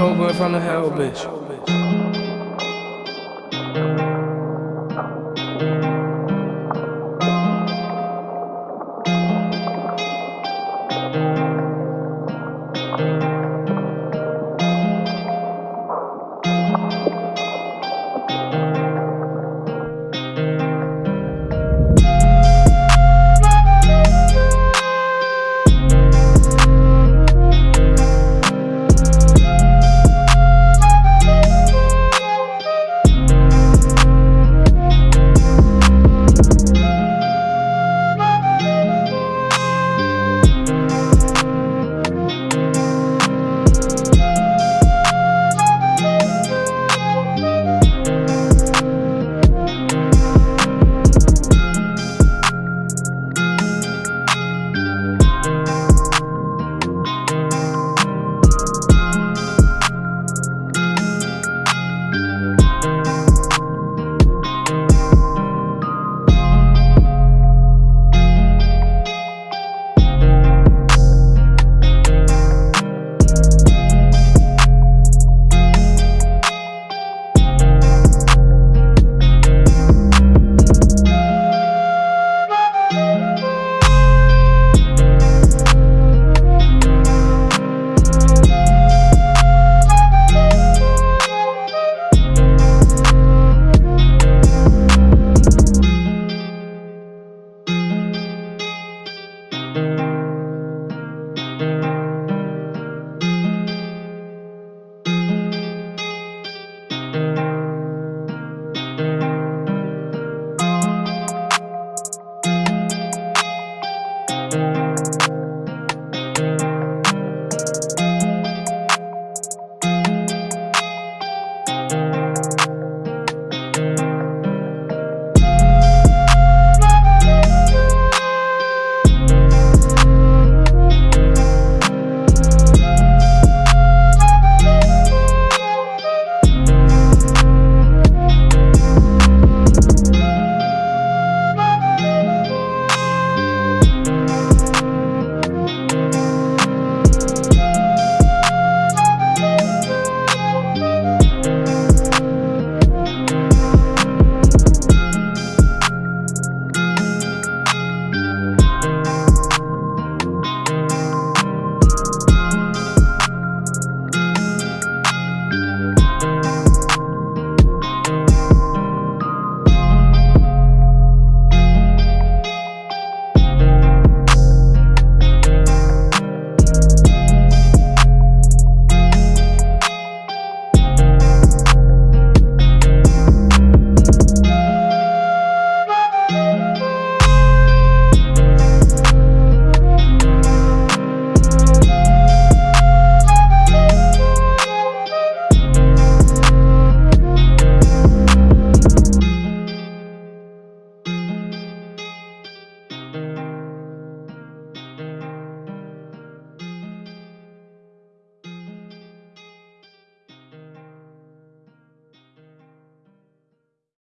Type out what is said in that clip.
Joe, from the hell, bitch. Música